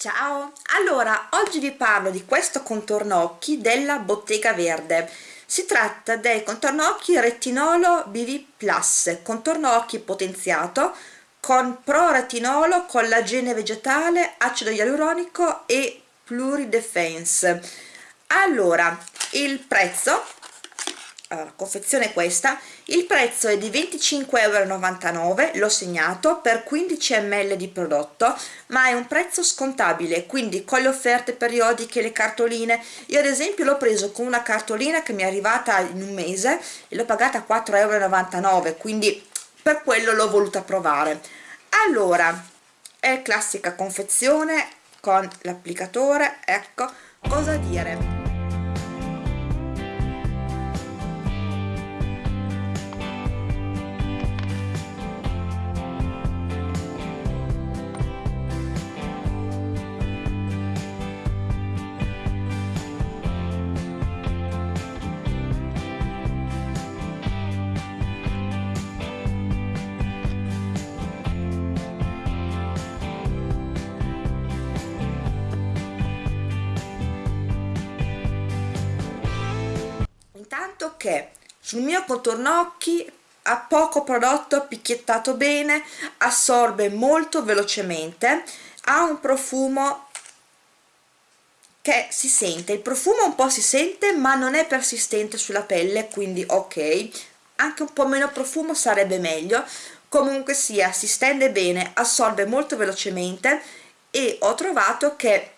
Ciao! Allora, oggi vi parlo di questo contorno occhi della Bottega Verde. Si tratta del contorno occhi retinolo BV Plus, contorno occhi potenziato con pro retinolo, collagene vegetale, acido ialuronico e pluridefense. Allora, il prezzo allora, confezione questa. Il prezzo è di 25,99 euro l'ho segnato per 15 ml di prodotto ma è un prezzo scontabile quindi con le offerte periodiche le cartoline. Io ad esempio l'ho preso con una cartolina che mi è arrivata in un mese e l'ho pagata 4,99 euro quindi per quello l'ho voluta provare. Allora è classica confezione con l'applicatore. Ecco cosa dire intanto che sul mio contorno occhi ha poco prodotto picchiettato bene assorbe molto velocemente ha un profumo che si sente. Il profumo un po' si sente ma non è persistente sulla pelle quindi ok. Anche un po' meno profumo sarebbe meglio. Comunque sia si stende bene assorbe molto velocemente e ho trovato che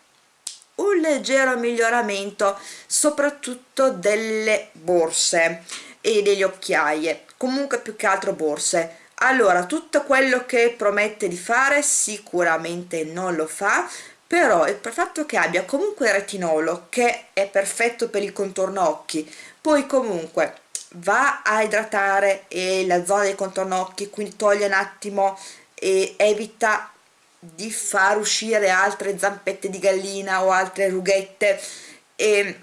un leggero miglioramento soprattutto delle borse e degli occhiaie comunque più che altro borse. Allora tutto quello che promette di fare sicuramente non lo fa però il fatto che abbia comunque il retinolo che è perfetto per il contorno occhi. Poi comunque va a idratare la zona del contorno occhi quindi toglie un attimo e evita di far uscire altre zampette di gallina o altre rughette e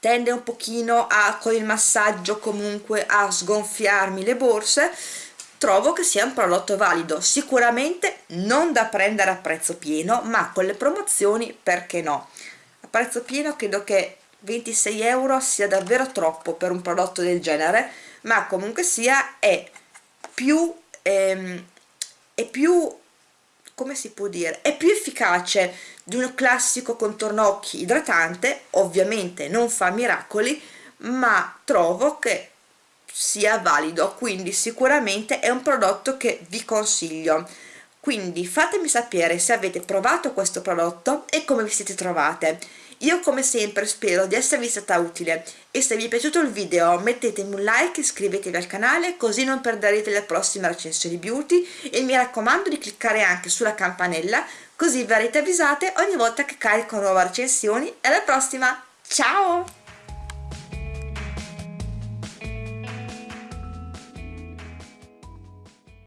tende un pochino a con il massaggio comunque a sgonfiarmi le borse trovo che sia un prodotto valido. Sicuramente non da prendere a prezzo pieno ma con le promozioni perché no? A prezzo pieno credo che 26 euro sia davvero troppo per un prodotto del genere ma comunque sia è più ehm, è più come si può dire, è più efficace di un classico contorno occhi idratante, ovviamente non fa miracoli, ma trovo che sia valido, quindi sicuramente è un prodotto che vi consiglio. Quindi fatemi sapere se avete provato questo prodotto e come vi siete trovate io come sempre spero di esservi stata utile. E se vi è piaciuto il video mettetemi un like, iscrivetevi al canale così non perderete le prossime recensioni beauty. E mi raccomando di cliccare anche sulla campanella così verrete avvisate ogni volta che carico nuove recensioni. E alla prossima, ciao!